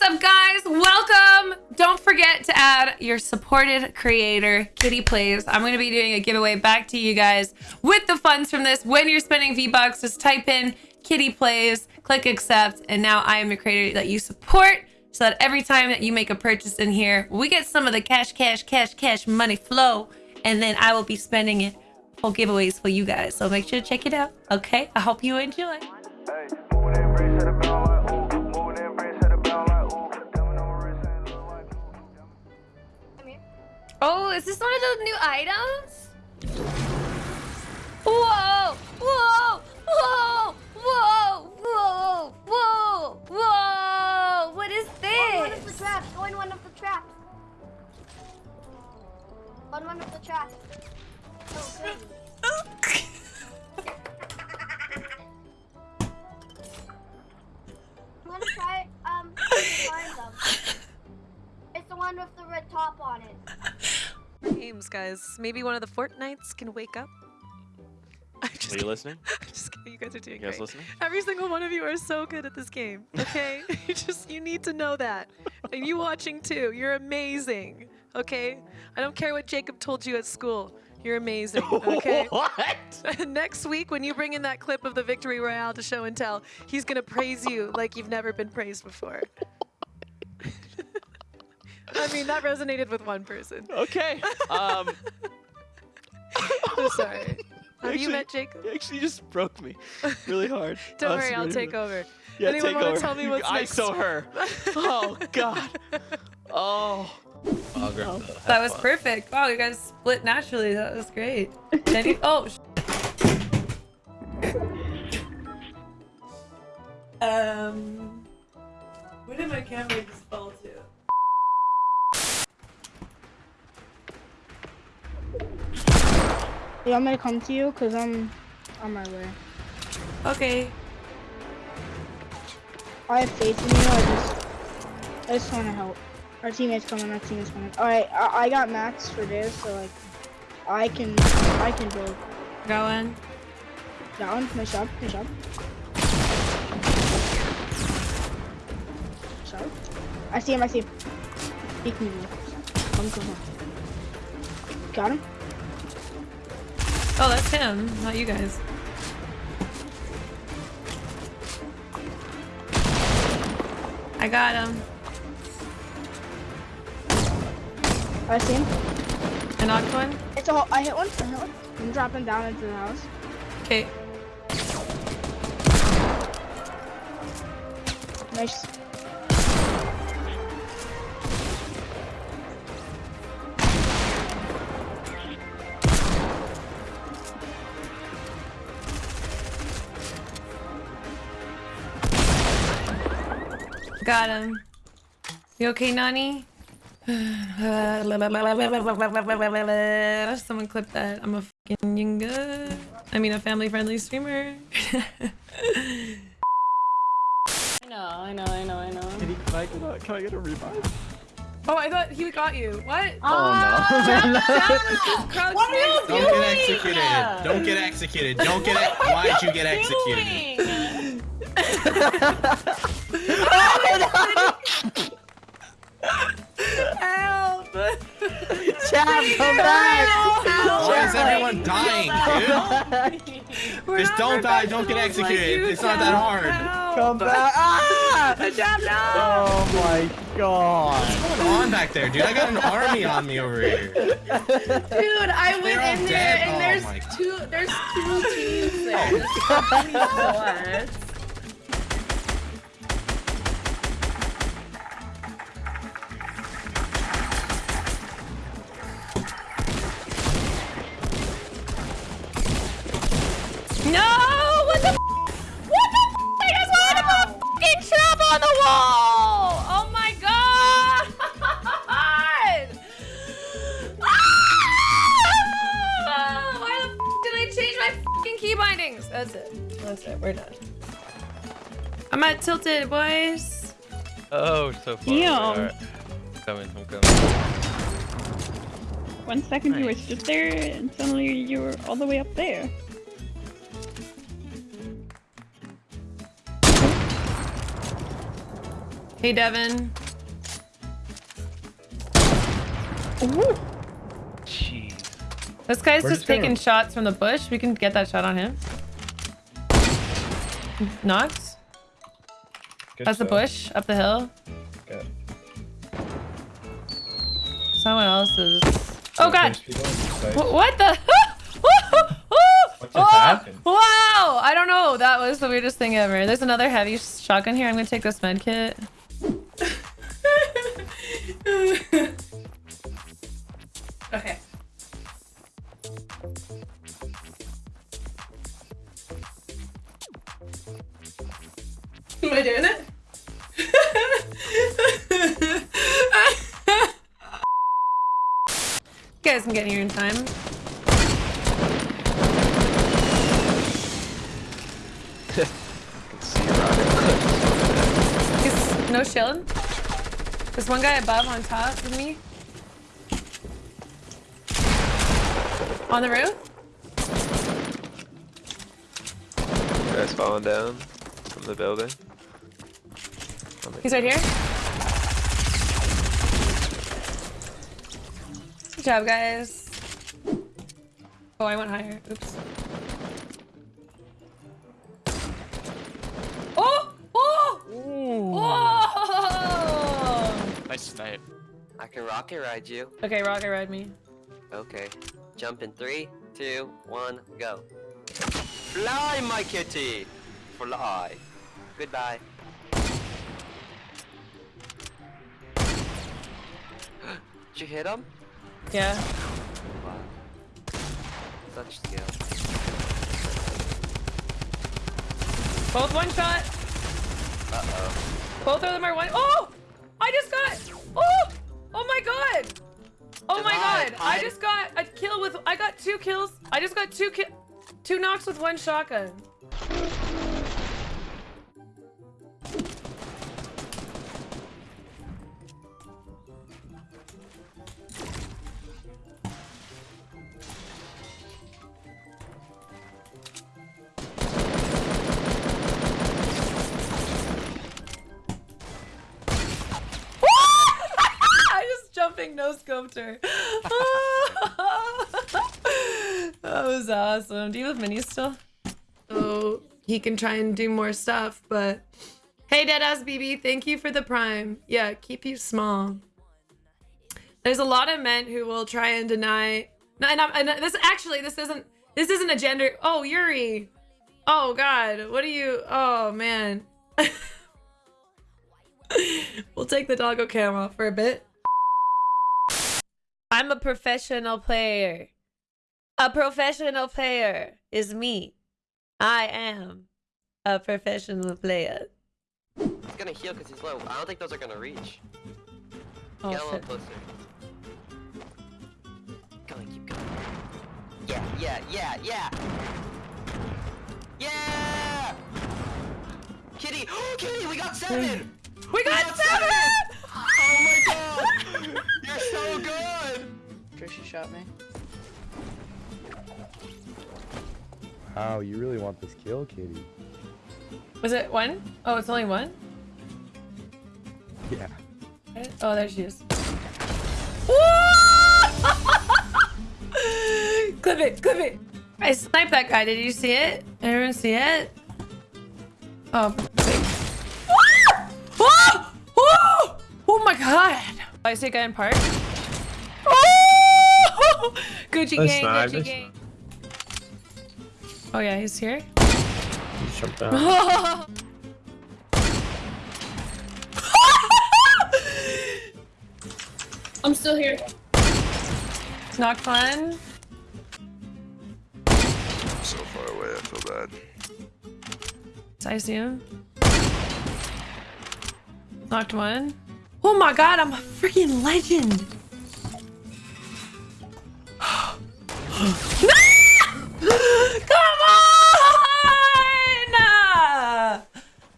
What's up, guys? Welcome. Don't forget to add your supported creator, Kitty Plays. I'm going to be doing a giveaway back to you guys with the funds from this. When you're spending V-Bucks, just type in Kitty Plays, click accept, and now I am the creator that you support so that every time that you make a purchase in here, we get some of the cash, cash, cash, cash money flow, and then I will be spending it for giveaways for you guys. So make sure to check it out. Okay, I hope you enjoy. Oh, is this one of those new items? Whoa! Whoa! Whoa! Whoa! Whoa! Whoa! Whoa! What is Go in one of the traps. Go in one of the traps. On one of the traps. Oh. You wanna try um find them? It's the one with the red top on it. Games, guys. Maybe one of the Fortnites can wake up. I'm just Are you kidding. listening? I'm just kidding. You guys are doing You guys great. listening? Every single one of you are so good at this game. Okay, you just you need to know that, and you watching too. You're amazing. Okay, I don't care what Jacob told you at school. You're amazing. Okay. what? Next week, when you bring in that clip of the victory royale to show and tell, he's gonna praise you like you've never been praised before. I mean, that resonated with one person. Okay. Um, I'm sorry. Have you Actually- met Jacob? you actually just broke me really hard. Don't Oh, worry, I'll really take hard. over. Yeah, Anyone take wanna over. tell me You- what's I next? saw her. Oh God. Oh. I'll grab That was perfect. Wow, you guys split naturally. That was great. Jenny, oh. sh- um, where did my camera just fall to? You want me to come to you? Cause I'm on my way. Okay. I have faith in you. I just, I just want to help. Our teammates coming. Our teammates coming. All right, I, I got max for this, so like, I can, I can build. Going. One, nice job, nice job. So, I see him. I see him. He can move. Come, come, come. Got him. Oh, that's him, not you guys. I got him. I see him. I knocked one. It's a. hole- I hit one. I hit one. I'm dropping down into the house. Okay. Nice. Got him. You okay, Nani? Someone clip that. I'm a fucking yinga. I mean, a family-friendly streamer. I know, I know, I know, I know. Can, he I get a, can I get a revive? oh, I thought he got you. What? Oh, ah, Crouch What are you Don't doing? get executed. Don't get executed. Don't get it. Why'd you get executed? Help! Chad, come back. Why is everyone dying, dude? Just don't die. Don't get executed. It's not that hard. Come back. Ah! Jab, no! Oh my God. What's going on back there, dude? I got an army on me over here. Dude, I went They're in there dead? and Oh there's two there's two teams there. Bindings? That's it. That's it. We're done. I'm at tilted, boys. Oh, so far. away. Damn. Alright. Coming, I'm coming. One second you were just there, and suddenly you were all the way up there. Hey, Devin. Jeez. This guy's just taking shots from the bush. We can get that shot on him. Knocked. Good That's the bush up the hill. Good. Someone else's. Oh god. There's people inside. Wh- What the? Happened? Wow! I don't know. That was the weirdest thing ever. There's another heavy shotgun here. I'm gonna take this med kit. Am I doing it? You guys can get here in time. see rocket. Is no shilling? There's one guy above on top of me. On the roof? Guys falling down from the building. The- He's right here. Good job, guys. Oh, I went higher. Oops. Oh! Oh! Oh! Nice snipe. I can rocket ride you. Okay, rocket ride me. Okay. Jump in three, two, one, go. Fly, my kitty! Fly. Goodbye. Did you hit him? Yeah. Wow. Such skill. Both one shot. Uh-oh. Both of them are one. Oh! I just got. Oh! Oh my god! Oh my Divide, god! I just got a kill with. I got two kills. I just got two kill, two knocks with one shotgun. Scoped her. that was awesome. Do you have minis still? Oh, he can try and do more stuff, but hey, Deadass BB, thank you for the prime. Yeah, keep you small. There's a lot of men who will try and deny. No, and, I'm, and this actually, this isn't. This isn't a gender. Oh, Yuri. Oh God, what are you? Oh man. we'll take the doggo cam for a bit. I'm a professional player. A professional player is me. I am a professional player. He's gonna heal because he's low. I don't think those are gonna reach. Oh, Get a little closer. Going, keep going. Yeah, yeah, yeah, yeah! Yeah! Kitty! Oh, Kitty, we got seven! We got seven! Oh my god! You're so good! Trisha shot me. Wow, you really want this kill, Kitty? Was it one? Oh, it's only one? Yeah. Oh, there she is. clip it, clip it. I sniped that guy. Did you see it? Everyone see it? Oh, oh, oh, oh my god. I see a guy in park. Oh! Gucci That's gang, nice, Gucci that's gang. Oh yeah, he's here. Jump down. I'm still here. Knocked one. so far away, I feel bad. I see him. Knocked one. Oh my god, I'm a freaking legend. Come on!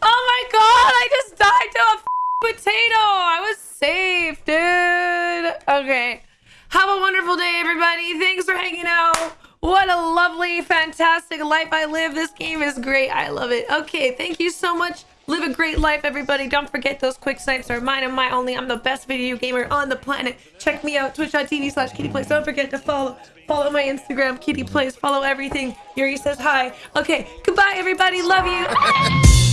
Oh my god, I just died to a potato. I was safe, dude. Okay. Have a wonderful day, everybody. Thanks for hanging out. What a lovely, fantastic life I live. This game is great. I love it. Okay, thank you so much Live a great life, everybody. Don't forget those quick snipes are mine and my only. I'm the best video gamer on the planet. Check me out, twitch.tv slash kitty plays. Don't forget to follow. Follow my Instagram, kitty plays. Follow everything. Yuri says hi. Okay, goodbye, everybody. Love you.